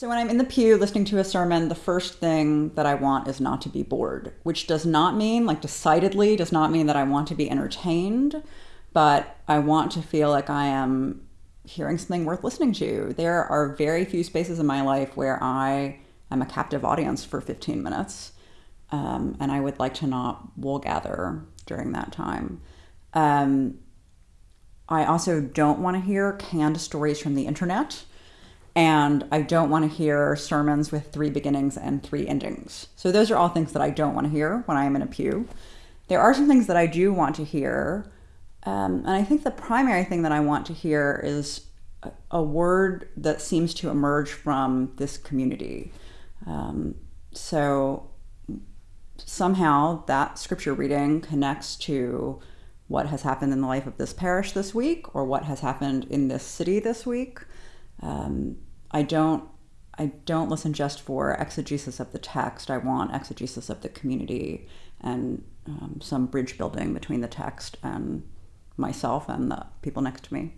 So when I'm in the pew listening to a sermon, the first thing that I want is not to be bored, which does not mean, like decidedly, does not mean that I want to be entertained, but I want to feel like I am hearing something worth listening to. There are very few spaces in my life where I am a captive audience for 15 minutes, um, and I would like to not wool gather during that time. Um, I also don't want to hear canned stories from the internet and I don't want to hear sermons with three beginnings and three endings. So those are all things that I don't want to hear when I am in a pew. There are some things that I do want to hear, um, and I think the primary thing that I want to hear is a, word that seems to emerge from this community. Um, so somehow that scripture reading connects to what has happened in the life of this parish this week or what has happened in this city this week um, I don't I don't listen just for exegesis of the text. I want exegesis of the community and um, some bridge building between the text and myself and the people next to me.